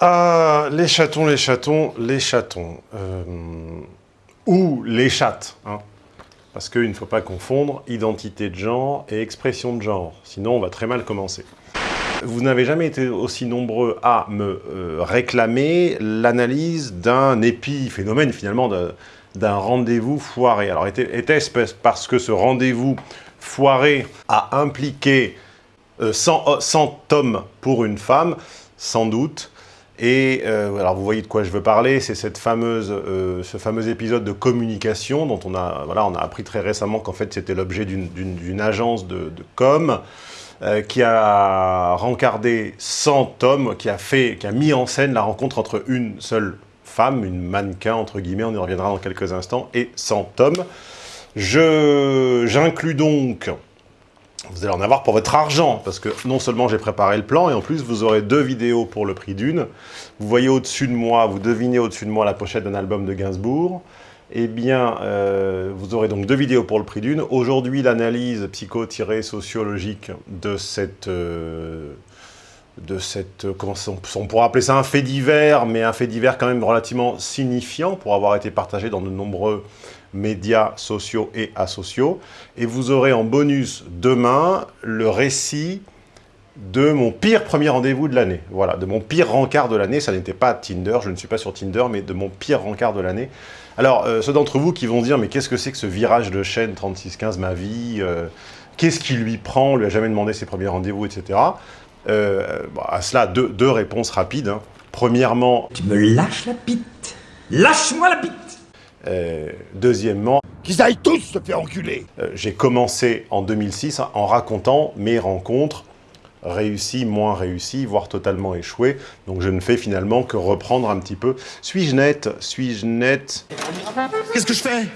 Ah, les chatons, les chatons, les chatons. Euh, ou les chattes, hein. Parce qu'il ne faut pas confondre identité de genre et expression de genre. Sinon, on va très mal commencer. Vous n'avez jamais été aussi nombreux à me euh, réclamer l'analyse d'un épiphénomène, finalement, d'un rendez-vous foiré. Alors, était-ce parce que ce rendez-vous foiré a impliqué 100, euh, 100 tomes pour une femme? Sans doute. Et euh, alors vous voyez de quoi je veux parler, c'est cette fameuse, euh, ce fameux épisode de communication dont on a, voilà, on a appris très récemment qu'en fait c'était l'objet d'une agence de, com euh, qui a rencardé 100 tomes, qui a, fait, qui a mis en scène la rencontre entre une seule femme, une mannequin entre guillemets, on y reviendra dans quelques instants, et 100 tomes. J'inclus donc vous allez en avoir pour votre argent, parce que non seulement j'ai préparé le plan, et en plus vous aurez deux vidéos pour le prix d'une. Vous voyez au-dessus de moi, vous devinez au-dessus de moi la pochette d'un album de Gainsbourg. Eh bien, euh, vous aurez donc deux vidéos pour le prix d'une. Aujourd'hui, l'analyse psycho-sociologique de cette... Euh, de cette, comment on pourrait appeler ça un fait divers, mais un fait divers quand même relativement signifiant pour avoir été partagé dans de nombreux médias sociaux et asociaux. Et vous aurez en bonus demain le récit de mon pire premier rendez-vous de l'année. Voilà, de mon pire rencard de l'année. Ça n'était pas Tinder, je ne suis pas sur Tinder, mais de mon pire rencard de l'année. Alors, euh, ceux d'entre vous qui vont dire, mais qu'est-ce que c'est que ce virage de chaîne 3615, ma vie euh, Qu'est-ce qui lui prend On lui a jamais demandé ses premiers rendez-vous, etc. Euh, à cela, deux, réponses rapides. Hein. Premièrement... Tu me lâches la bite Lâche-moi la bite euh, deuxièmement, qu'ils aillent tous se faire enculer euh, J'ai commencé en 2006 en racontant mes rencontres réussies, moins réussies, voire totalement échouées. Donc je ne fais finalement que reprendre un petit peu. Suis-je net? Suis-je net? Qu'est-ce que je fais?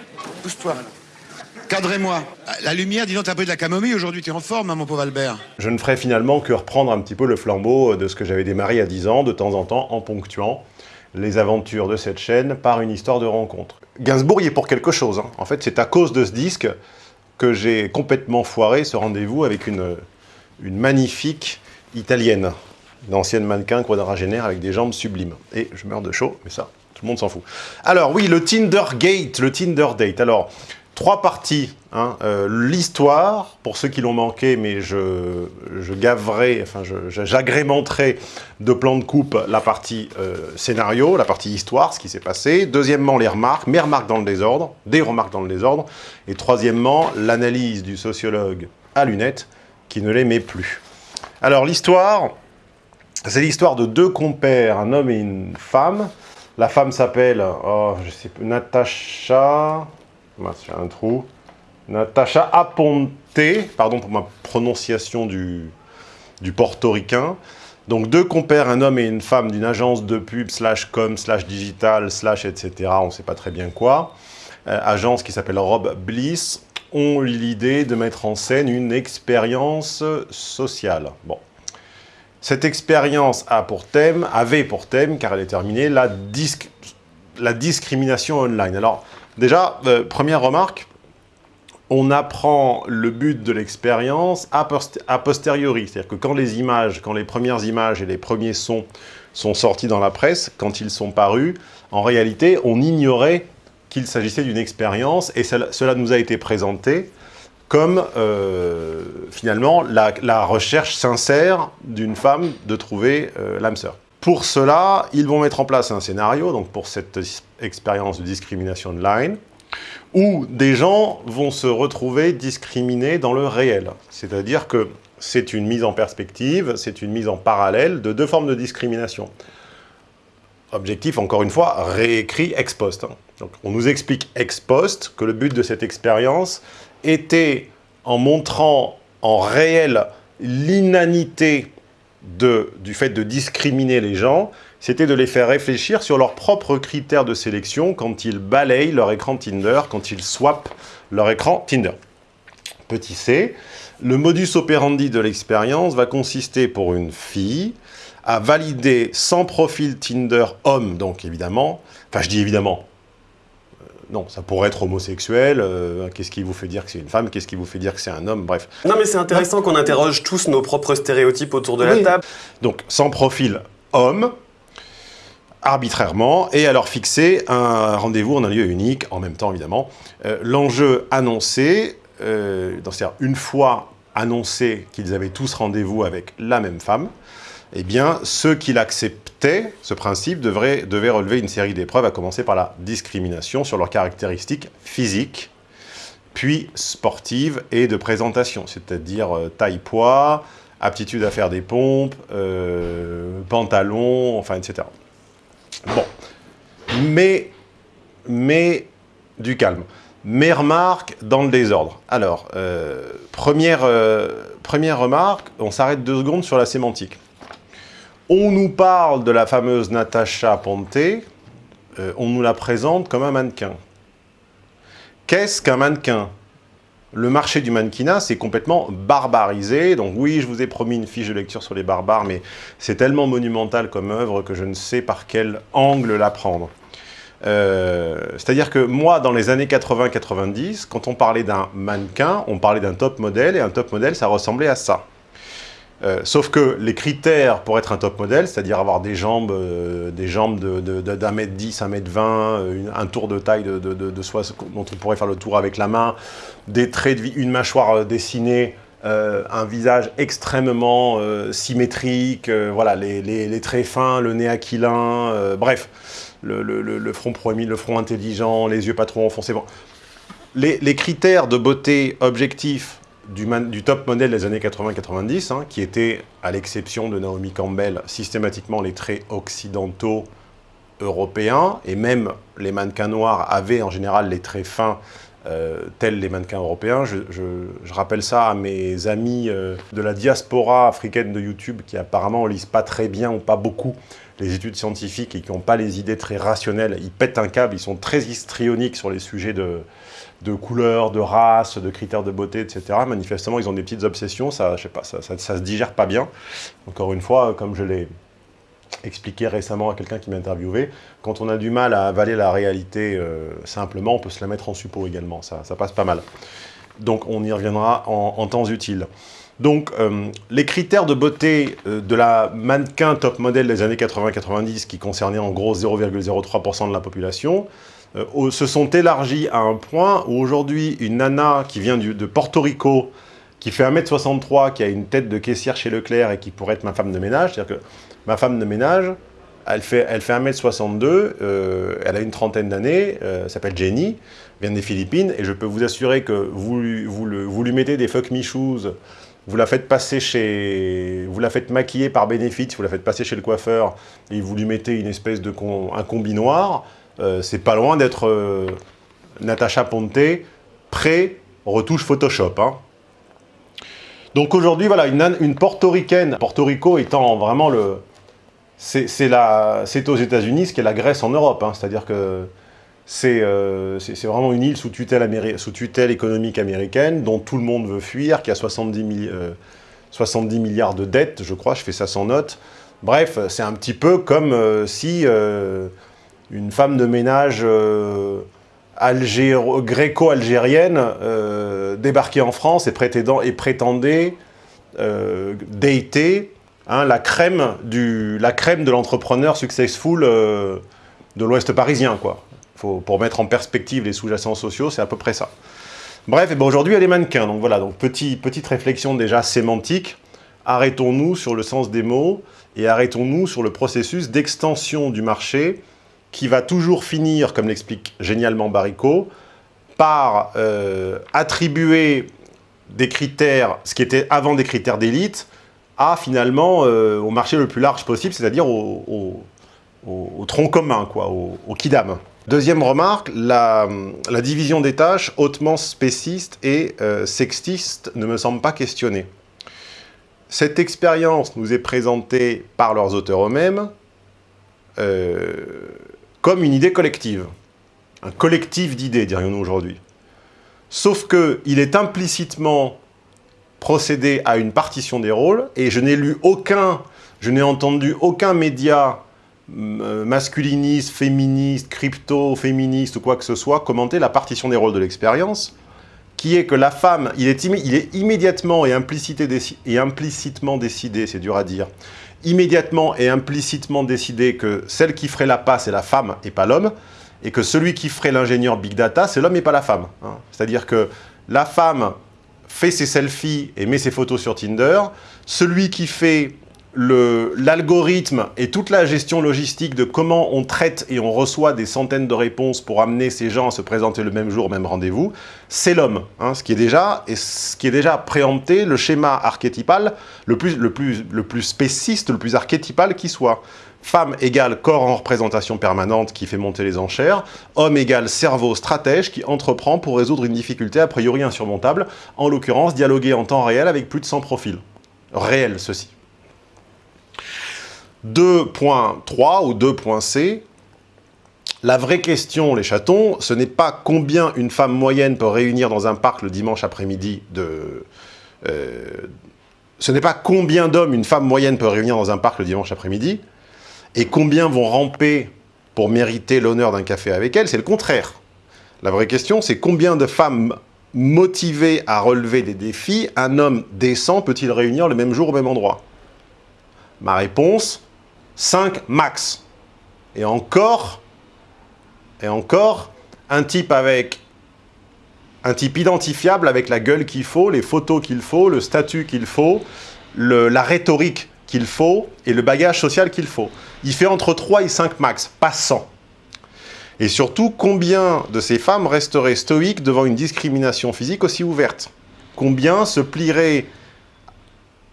Pousse-toi. Cadrez-moi. La lumière, dis donc, t'as un peu de la camomille aujourd'hui, t'es en forme, hein, mon pauvre Albert. Je ne ferai finalement que reprendre un petit peu le flambeau de ce que j'avais démarré à 10 ans, de temps en temps, en ponctuant les aventures de cette chaîne par une histoire de rencontre. Gainsbourg y est pour quelque chose. Hein. En fait, c'est à cause de ce disque que j'ai complètement foiré ce rendez-vous avec une, une magnifique italienne, une ancienne mannequin quadragénaire avec des jambes sublimes. Et je meurs de chaud, mais ça, tout le monde s'en fout. Alors oui, le Tinder Gate, le Tinder Date. Alors, Trois parties. Hein, euh, L'histoire, pour ceux qui l'ont manqué, mais je, gaverai, enfin j'agrémenterai de plans de coupe la partie euh, scénario, la partie histoire, ce qui s'est passé. Deuxièmement, les remarques, mes remarques dans le désordre, des remarques dans le désordre. Et troisièmement, l'analyse du sociologue à lunettes qui ne l'aimait plus. Alors l'histoire, c'est l'histoire de deux compères, un homme et une femme. La femme s'appelle, oh, je sais pas, Un trou. Natacha Aponte, pardon pour ma prononciation du, du portoricain. Donc deux compères, un homme et une femme d'une agence de pub, slash com, slash digital, slash etc. On ne sait pas très bien quoi. Euh, agence qui s'appelle Rob Bliss, ont eu l'idée de mettre en scène une expérience sociale. Bon. Cette expérience a pour thème, avait pour thème, car elle est terminée, la, la discrimination online. Alors, Déjà, euh, première remarque, on apprend le but de l'expérience a, posteriori. C'est-à-dire que quand les images, quand les premières images et les premiers sons sont sortis dans la presse, quand ils sont parus, en réalité, on ignorait qu'il s'agissait d'une expérience et cela, nous a été présenté comme euh, finalement la, recherche sincère d'une femme de trouver euh, l'âme sœur. Pour cela, ils vont mettre en place un scénario, donc pour cette expérience de discrimination online, où des gens vont se retrouver discriminés dans le réel. C'est-à-dire que c'est une mise en perspective, c'est une mise en parallèle de deux formes de discrimination. Objectif, encore une fois, réécrit ex post. Hein. Donc, on nous explique ex post que le but de cette expérience était, en montrant en réel l'inanité du fait de discriminer les gens, c'était de les faire réfléchir sur leurs propres critères de sélection quand ils balayent leur écran Tinder, quand ils swappent leur écran Tinder. Petit c, le modus operandi de l'expérience va consister pour une fille à valider sans profil Tinder homme, donc évidemment, enfin je dis évidemment, non, ça pourrait être homosexuel, euh, qu'est-ce qui vous fait dire que c'est une femme, qu'est-ce qui vous fait dire que c'est un homme, bref. Non mais c'est intéressant qu'on interroge tous nos propres stéréotypes autour de la table. Donc, sans profil homme, arbitrairement et leur fixer un rendez-vous en un lieu unique, en même temps évidemment. Euh, l'enjeu annoncé, euh, c'est-à-dire une fois annoncé qu'ils avaient tous rendez-vous avec la même femme, eh bien, ceux qui ce principe, devraient, devaient relever une série d'épreuves, à commencer par la discrimination sur leurs caractéristiques physiques, puis sportives et de présentation, c'est-à-dire euh, taille-poids, aptitude à faire des pompes, euh, pantalon, enfin, etc. Bon. Mais, mais, du calme. Mes remarques dans le désordre. Alors, euh, première, première remarque, on s'arrête deux secondes sur la sémantique. On nous parle de la fameuse Natacha Ponte, euh, on nous la présente comme un mannequin. Qu'est-ce qu'un mannequin? Le marché du mannequinat, c'est complètement barbarisé. Donc oui, je vous ai promis une fiche de lecture sur les barbares, mais c'est tellement monumental comme œuvre que je ne sais par quel angle la prendre. Euh, c'est-à-dire que moi, dans les années 80-90, quand on parlait d'un mannequin, on parlait d'un top modèle, et un top modèle, ça ressemblait à ça. Euh, sauf que les critères pour être un top modèle, c'est-à-dire avoir des jambes, euh, des jambes d'un mètre 10, un mètre 20, un tour de taille de, de, soi dont on pourrait faire le tour avec la main, des traits de une mâchoire euh, dessinée, un visage extrêmement symétrique, voilà, les, traits fins, le nez aquilin, bref, le, front proéminent, le front intelligent, les yeux pas trop enfoncés. Bon. Les, les critères de beauté objectifs du, top modèle des années 80-90, hein, qui était, à l'exception de Naomi Campbell, systématiquement les traits occidentaux européens, et même les mannequins noirs avaient en général les traits fins euh, tels les mannequins européens. Je, rappelle ça à mes amis euh, de la diaspora africaine de YouTube qui apparemment lisent pas très bien ou pas beaucoup les études scientifiques et qui n'ont pas les idées très rationnelles. Ils pètent un câble, ils sont très histrioniques sur les sujets de, de couleur, de race, de critères de beauté, etc. Manifestement, ils ont des petites obsessions, ça, je sais pas, ça, ça, se digère pas bien. Encore une fois, comme je l'ai expliqué récemment à quelqu'un qui m'a interviewé, quand on a du mal à avaler la réalité euh, simplement, on peut se la mettre en suppos également, ça, ça passe pas mal. Donc on y reviendra en, temps utile. Donc, euh, les critères de beauté euh, de la mannequin top modèle des années 80-90, qui concernaient en gros 0,03% de la population, euh, se sont élargis à un point où aujourd'hui, une nana qui vient de Porto Rico, qui fait 1m63, qui a une tête de caissière chez Leclerc et qui pourrait être ma femme de ménage, c'est-à-dire que ma femme de ménage, elle fait, elle fait 1m62, euh, elle a une trentaine d'années, euh, s'appelle Jenny, vient des Philippines, et je peux vous assurer que vous, vous, vous lui mettez des fuck me shoes, vous la faites passer chez... vous la faites maquiller par Benefit, vous la faites passer chez le coiffeur, et vous lui mettez une espèce de... un combi noir, c'est pas loin d'être euh, Natacha Ponte pré-retouche Photoshop. Hein. Donc aujourd'hui, voilà, une, portoricaine, Porto Rico étant vraiment le... C'est aux États-Unis ce qu'est la Grèce en Europe, hein. c'est-à-dire que euh, c'est vraiment une île sous tutelle, sous tutelle, économique américaine dont tout le monde veut fuir, qui a 70, 70 milliards de dettes, je crois, je fais ça sans note. Bref, c'est un petit peu comme si une femme de ménage euh, gréco-algérienne euh, débarquait en France et, et prétendait euh, hein, la, crème du, la crème de l'entrepreneur successful de l'Ouest parisien. Quoi. pour mettre en perspective les sous-jacents sociaux, c'est à peu près ça. Bref, ben aujourd'hui, elle est mannequin. Donc voilà, donc petite réflexion déjà sémantique. Arrêtons-nous sur le sens des mots et arrêtons-nous sur le processus d'extension du marché qui va toujours finir, comme l'explique génialement Baricot, par euh, attribuer des critères, ce qui était avant des critères d'élite, à finalement euh, au marché le plus large possible, c'est-à-dire au, tronc commun, quoi, au, kidam. Deuxième remarque, la, division des tâches hautement spéciste et euh, sextiste ne me semble pas questionnée. Cette expérience nous est présentée par leurs auteurs eux-mêmes, comme une idée collective. Un collectif d'idées, dirions-nous aujourd'hui. Sauf qu'il est implicitement procédé à une partition des rôles, et je n'ai lu aucun, je n'ai entendu aucun média euh, masculiniste, féministe, crypto-féministe ou quoi que ce soit commenter la partition des rôles de l'expérience, qui est que la femme, il est, immédiatement et, et implicitement décidé, c'est dur à dire, immédiatement et implicitement décidé que celle qui ferait la passe est la femme et pas l'homme, et que celui qui ferait l'ingénieur Big Data, c'est l'homme et pas la femme. Hein. C'est-à-dire que la femme fait ses selfies et met ses photos sur Tinder, celui qui fait l'algorithme et toute la gestion logistique de comment on traite et on reçoit des centaines de réponses pour amener ces gens à se présenter le même jour, au même rendez-vous, c'est l'homme. Hein, ce, qui est déjà, et ce qui est déjà préempté, le schéma archétypal le plus, le plus, le plus spéciste, le plus archétypal qui soit. Femme égale corps en représentation permanente qui fait monter les enchères. Homme égale cerveau stratège qui entreprend pour résoudre une difficulté a priori insurmontable. En l'occurrence, dialoguer en temps réel avec plus de 100 profils. Réel, ceci. 2.3 ou 2.c, la vraie question, les chatons, ce n'est pas combien une femme moyenne peut réunir dans un parc le dimanche après-midi de... Euh, ce n'est pas combien d'hommes une femme moyenne peut réunir dans un parc le dimanche après-midi, et combien vont ramper pour mériter l'honneur d'un café avec elle, c'est le contraire. La vraie question, c'est combien de femmes motivées à relever des défis, un homme décent peut-il réunir le même jour au même endroit? Ma réponse, 5 max. Et encore, et encore, un type avec un type identifiable avec la gueule qu'il faut, les photos qu'il faut, le statut qu'il faut, la rhétorique qu'il faut et le bagage social qu'il faut. Il fait entre 3 et 5 max, pas 100. Et surtout, combien de ces femmes resteraient stoïques devant une discrimination physique aussi ouverte? Combien se plieraient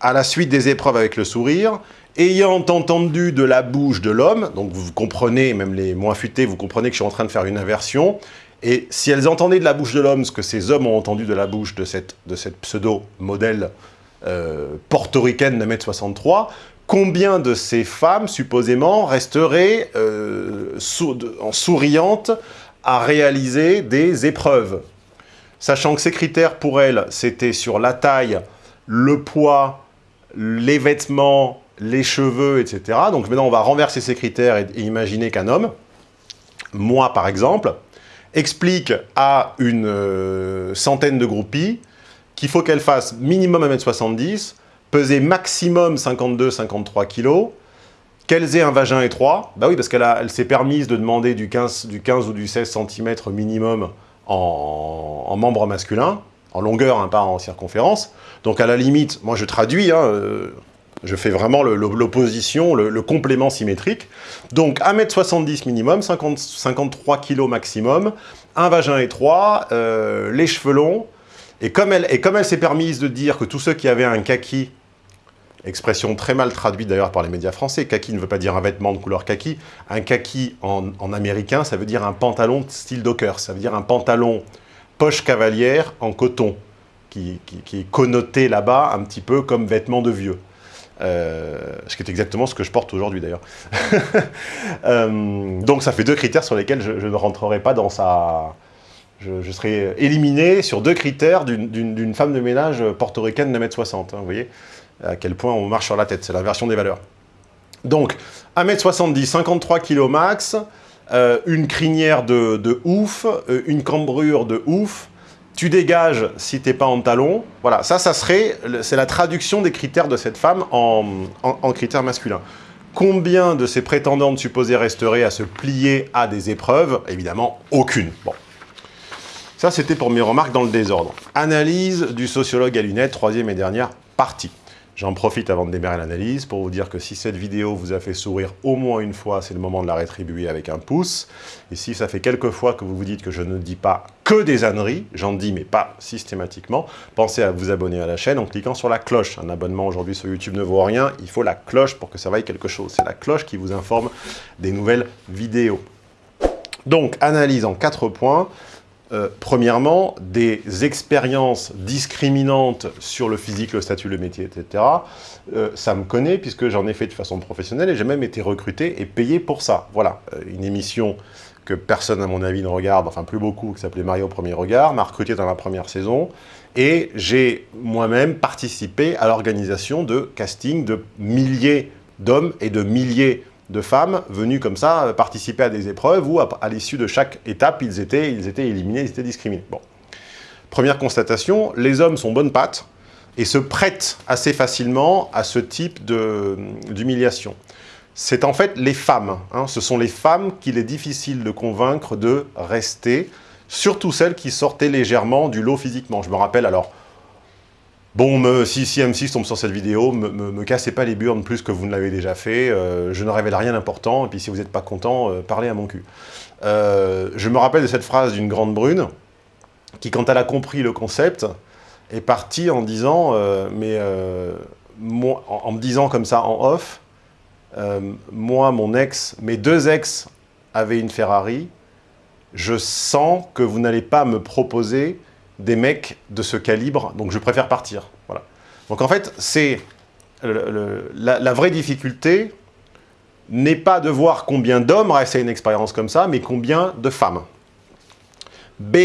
à la suite des épreuves avec le sourire ayant entendu de la bouche de l'homme, donc vous comprenez, même les moins futés, vous comprenez que je suis en train de faire une inversion, et si elles entendaient de la bouche de l'homme ce que ces hommes ont entendu de la bouche de cette, pseudo-modèle euh, portoricaine de 1m63, combien de ces femmes, supposément, resteraient euh, en souriantes à réaliser des épreuves? Sachant que ces critères, pour elles, c'était sur la taille, le poids, les vêtements, les cheveux, etc. Donc maintenant, on va renverser ces critères et, imaginer qu'un homme, moi par exemple, explique à une euh, centaine de groupies qu'il faut qu'elle fasse minimum 1m70, peser maximum 52-53 kg, qu'elles aient un vagin étroit, bah oui, parce qu'elle elle s'est permise de demander du 15, du 15 ou du 16 cm minimum en, membre masculin, en longueur, hein, pas en circonférence. Donc à la limite, moi je traduis, hein, euh, je fais vraiment l'opposition, le, complément symétrique. Donc 1m70 minimum, 50, 53 kg maximum, un vagin étroit, euh, les cheveux longs. Et comme elle, s'est permise de dire que tous ceux qui avaient un kaki, expression très mal traduite d'ailleurs par les médias français, kaki ne veut pas dire un vêtement de couleur kaki, un kaki en, américain, ça veut dire un pantalon style docker, ça veut dire un pantalon poche cavalière en coton, qui est connoté là-bas un petit peu comme vêtement de vieux. Euh, ce qui est exactement ce que je porte aujourd'hui d'ailleurs. Euh, donc ça fait deux critères sur lesquels je, ne rentrerai pas dans sa... Je, serai éliminé sur deux critères d'une femme de ménage portoricaine de 1m60. Hein, vous voyez à quel point on marche sur la tête, c'est l'inversion des valeurs. Donc, 1m70, 53 kg max, euh, une crinière de ouf, une cambrure de ouf, tu dégages si t'es pas en talon. Voilà, ça, ça serait, c'est la traduction des critères de cette femme en, critères masculins. Combien de ces prétendantes supposées resteraient à se plier à des épreuves? Évidemment, aucune. Bon. Ça, c'était pour mes remarques dans le désordre. Analyse du sociologue à lunettes, troisième et dernière partie. J'en profite avant de démarrer l'analyse pour vous dire que si cette vidéo vous a fait sourire au moins une fois, c'est le moment de la rétribuer avec un pouce. Et si ça fait quelques fois que vous vous dites que je ne dis pas que des âneries, j'en dis mais pas systématiquement, pensez à vous abonner à la chaîne en cliquant sur la cloche. Un abonnement aujourd'hui sur YouTube ne vaut rien, il faut la cloche pour que ça vaille quelque chose. C'est la cloche qui vous informe des nouvelles vidéos. Donc, analyse en quatre points. Euh, premièrement, des expériences discriminantes sur le physique, le statut, le métier, etc. Euh, ça me connaît puisque j'en ai fait de façon professionnelle et j'ai même été recruté et payé pour ça. Voilà, euh, une émission que personne à mon avis ne regarde, enfin plus beaucoup, qui s'appelait Mario au premier regard, m'a recruté dans la première saison et j'ai moi-même participé à l'organisation de casting de milliers d'hommes et de milliers de femmes venues comme ça euh, participer à des épreuves où, à, l'issue de chaque étape, ils étaient, ils étaient éliminés, ils étaient discriminés. Bon. Première constatation, les hommes sont bonnes pattes et se prête assez facilement à ce type d'humiliation. C'est en fait les femmes, hein. ce sont les femmes qu'il est difficile de convaincre de rester, surtout celles qui sortaient légèrement du lot physiquement. Je me rappelle alors, Bon, si, si, M6 tombe sur cette vidéo, me, me, cassez pas les burnes plus que vous ne l'avez déjà fait, euh, je ne révèle rien d'important, et puis si vous n'êtes pas content, euh, parlez à mon cul. Euh, je me rappelle de cette phrase d'une grande brune, qui quand elle a compris le concept, est partie en disant, mais moi, en, me disant comme ça en off, moi, mon ex, mes deux ex avaient une Ferrari, je sens que vous n'allez pas me proposer des mecs de ce calibre, donc je préfère partir. Voilà. Donc en fait, c'est la, vraie difficulté n'est pas de voir combien d'hommes restent à une expérience comme ça, mais combien de femmes. B.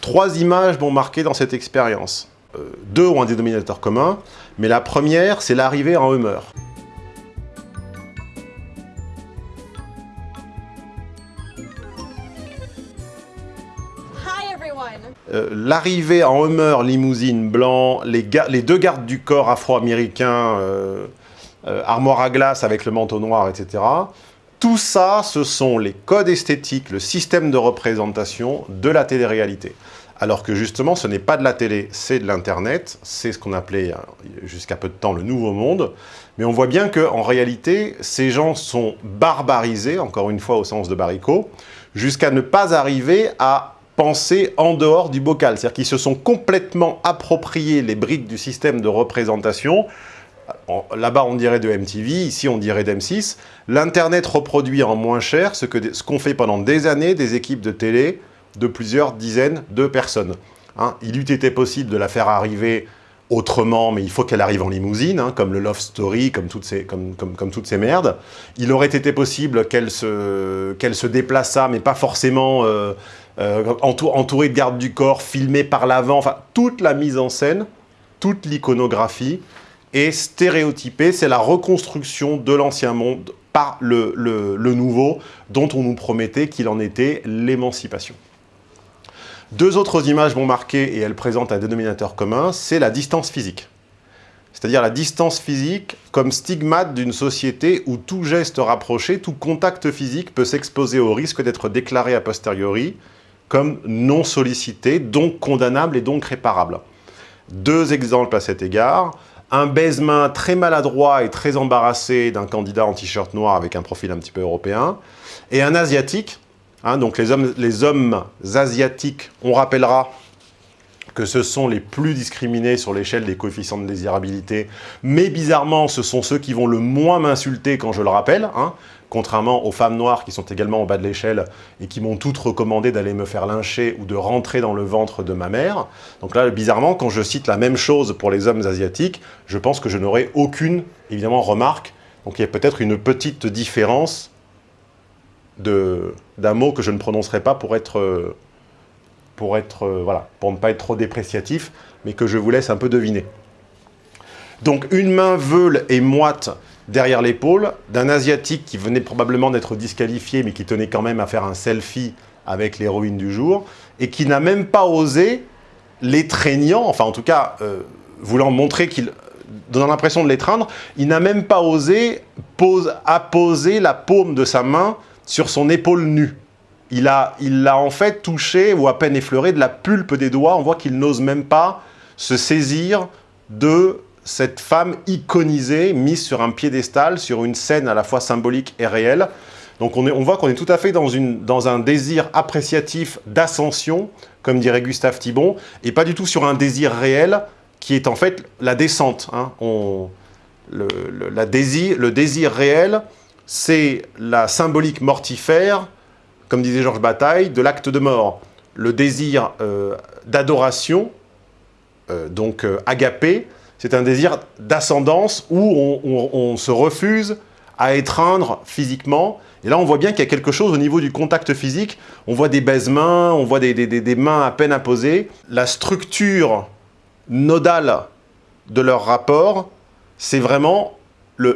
Trois images m'ont marqué dans cette expérience. Euh, deux ont un dénominateur commun, mais la première, c'est l'arrivée en humeur. Euh, l'arrivée en Hummer limousine blanc, les, deux gardes du corps afro-américains, euh, euh, armoire à glace avec le manteau noir, etc. Tout ça, ce sont les codes esthétiques, le système de représentation de la télé-réalité. Alors que justement, ce n'est pas de la télé, c'est de l'Internet, c'est ce qu'on appelait jusqu'à peu de temps le Nouveau Monde. Mais on voit bien qu'en réalité, ces gens sont barbarisés, encore une fois au sens de baricot, jusqu'à ne pas arriver à penser en dehors du bocal. C'est-à-dire qu'ils se sont complètement appropriés les briques du système de représentation. Là-bas, on dirait de MTV, ici, on dirait d'M6. L'Internet reproduit en moins cher ce qu'ont ce fait pendant des années des équipes de télé de plusieurs dizaines de personnes. Hein. il eût été possible de la faire arriver autrement, mais il faut qu'elle arrive en limousine, hein, comme le Love Story, comme toutes ces, comme, comme, toutes ces merdes. Il aurait été possible qu'elle se, qu'elle se déplaçât, mais pas forcément euh, euh, entouré de gardes du corps, filmé par l'avant, enfin, toute la mise en scène, toute l'iconographie est stéréotypée, c'est la reconstruction de l'ancien monde par le, le, nouveau, dont on nous promettait qu'il en était l'émancipation. Deux autres images m'ont marqué et elles présentent un dénominateur commun, c'est la distance physique. C'est-à-dire la distance physique comme stigmate d'une société où tout geste rapproché, tout contact physique peut s'exposer au risque d'être déclaré a posteriori comme non sollicité, donc condamnable et donc réparable. Deux exemples à cet égard. Un baise-main très maladroit et très embarrassé d'un candidat en t-shirt noir avec un profil un petit peu européen. Et un asiatique, hein, donc les hommes, les hommes asiatiques, on rappellera que ce sont les plus discriminés sur l'échelle des coefficients de désirabilité, mais bizarrement, ce sont ceux qui vont le moins m'insulter quand je le rappelle. Hein contrairement aux femmes noires qui sont également au bas de l'échelle et qui m'ont toutes recommandé d'aller me faire lyncher ou de rentrer dans le ventre de ma mère. Donc là, bizarrement, quand je cite la même chose pour les hommes asiatiques, je pense que je n'aurai aucune, évidemment, remarque. Donc il y a peut-être une petite différence d'un mot que je ne prononcerai pas pour être, pour être, voilà, pour ne pas être trop dépréciatif, mais que je vous laisse un peu deviner. Donc une main veule et moite derrière l'épaule d'un Asiatique qui venait probablement d'être disqualifié, mais qui tenait quand même à faire un selfie avec l'héroïne du jour, et qui n'a même pas osé, l'étreignant, enfin en tout cas, euh, voulant montrer qu'il donnant l'impression de l'étreindre, il n'a même pas osé pose, apposer la paume de sa main sur son épaule nue. Il l'a il en fait touché ou à peine effleuré de la pulpe des doigts. On voit qu'il n'ose même pas se saisir de cette femme iconisée, mise sur un piédestal, sur une scène à la fois symbolique et réelle. Donc on, voit qu'on est tout à fait dans, un désir appréciatif d'ascension, comme dirait Gustave Thibon, et pas du tout sur un désir réel, qui est en fait la descente. Hein. le, désir, le désir réel, c'est la symbolique mortifère, comme disait Georges Bataille, de l'acte de mort. Le désir euh, d'adoration, euh, donc euh, agapé, c'est un désir d'ascendance où on, se refuse à étreindre physiquement. Et là, on voit bien qu'il y a quelque chose au niveau du contact physique. On voit des baise-mains, on voit des, mains à peine apposées. La structure nodale de leur rapport, c'est vraiment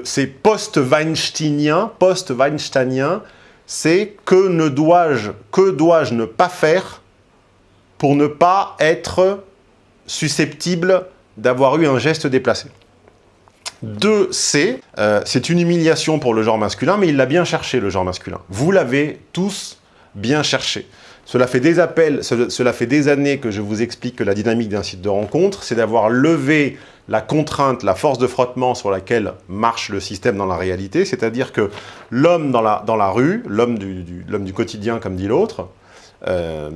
c'est post-Weinsteinien, post-Weinsteinien, c'est que ne dois-je que dois-je ne pas faire pour ne pas être susceptible d'avoir eu un geste déplacé. 2C, euh, c'est une humiliation pour le genre masculin, mais il l'a bien cherché, le genre masculin. Vous l'avez tous bien cherché. Cela fait, des appels, cela fait des années que je vous explique que la dynamique d'un site de rencontre, c'est d'avoir levé la contrainte, la force de frottement sur laquelle marche le système dans la réalité, c'est-à-dire que l'homme dans la, dans la rue, l'homme du, du, quotidien comme dit l'autre, euh,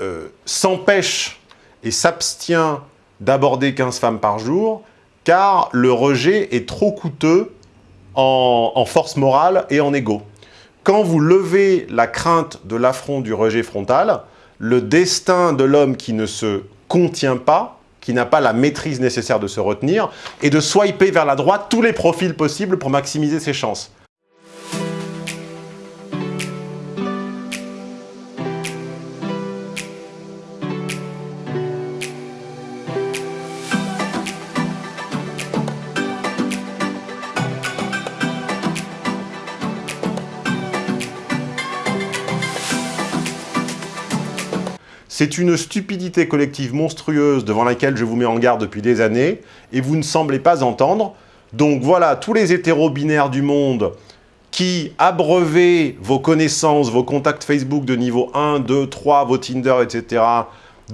euh, s'empêche et s'abstient d'aborder 15 femmes par jour, car le rejet est trop coûteux en, force morale et en ego. Quand vous levez la crainte de l'affront du rejet frontal, le destin de l'homme qui ne se contient pas, qui n'a pas la maîtrise nécessaire de se retenir, est de swiper vers la droite tous les profils possibles pour maximiser ses chances. C'est une stupidité collective monstrueuse devant laquelle je vous mets en garde depuis des années, et vous ne semblez pas entendre. Donc voilà, tous les hétéro-binaires du monde qui abreuvez vos connaissances, vos contacts Facebook de niveau 1, 2, 3, vos Tinder, etc.,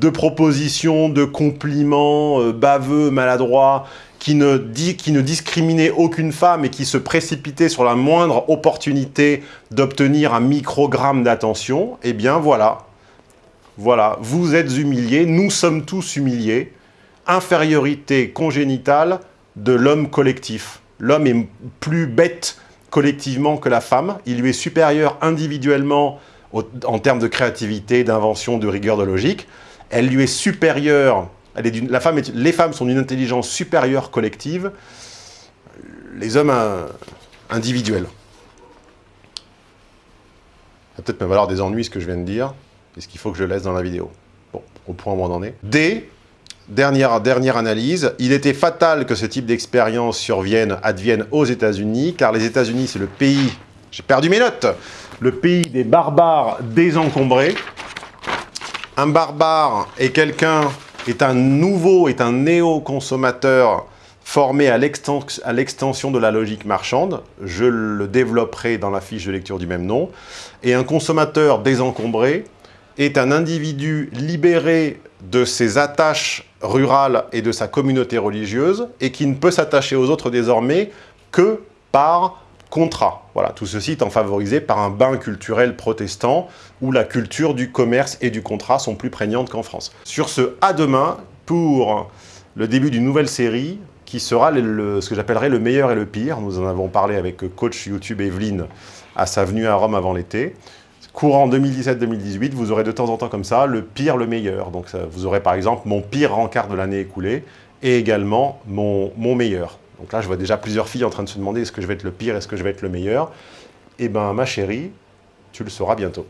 de propositions, de compliments euh, baveux, maladroits, qui ne, qui ne discriminaient aucune femme et qui se précipitaient sur la moindre opportunité d'obtenir un microgramme d'attention, eh bien voilà, voilà, vous êtes humiliés, nous sommes tous humiliés. Infériorité congénitale de l'homme collectif. L'homme est plus bête collectivement que la femme. Il lui est supérieur individuellement en termes de créativité, d'invention, de rigueur de logique. Elle lui est supérieure, les femmes sont d'une intelligence supérieure collective, les hommes individuels. Ça va peut-être me valoir des ennuis ce que je viens de dire. Est-ce qu'il faut que je laisse dans la vidéo Bon, au point où on en est. D, dernière, dernière analyse, il était fatal que ce type d'expérience survienne, advienne aux États-Unis, car les États-Unis, c'est le pays, j'ai perdu mes notes, le pays des barbares désencombrés. Un barbare est quelqu'un, est un nouveau, est un néo-consommateur formé à l'extension de la logique marchande. Je le développerai dans la fiche de lecture du même nom. Et un consommateur désencombré est un individu libéré de ses attaches rurales et de sa communauté religieuse et qui ne peut s'attacher aux autres désormais que par contrat. Voilà, tout ceci étant favorisé par un bain culturel protestant où la culture du commerce et du contrat sont plus prégnantes qu'en France. Sur ce, à demain pour le début d'une nouvelle série qui sera ce que j'appellerais le meilleur et le pire. Nous en avons parlé avec coach YouTube Evelyne à sa venue à Rome avant l'été courant 2017-2018, vous aurez de temps en temps comme ça le pire, le meilleur. Donc vous aurez par exemple mon pire rencard de l'année écoulée et également mon, mon meilleur. Donc là, je vois déjà plusieurs filles en train de se demander est-ce que je vais être le pire, est-ce que je vais être le meilleur Eh bien, ma chérie, tu le sauras bientôt.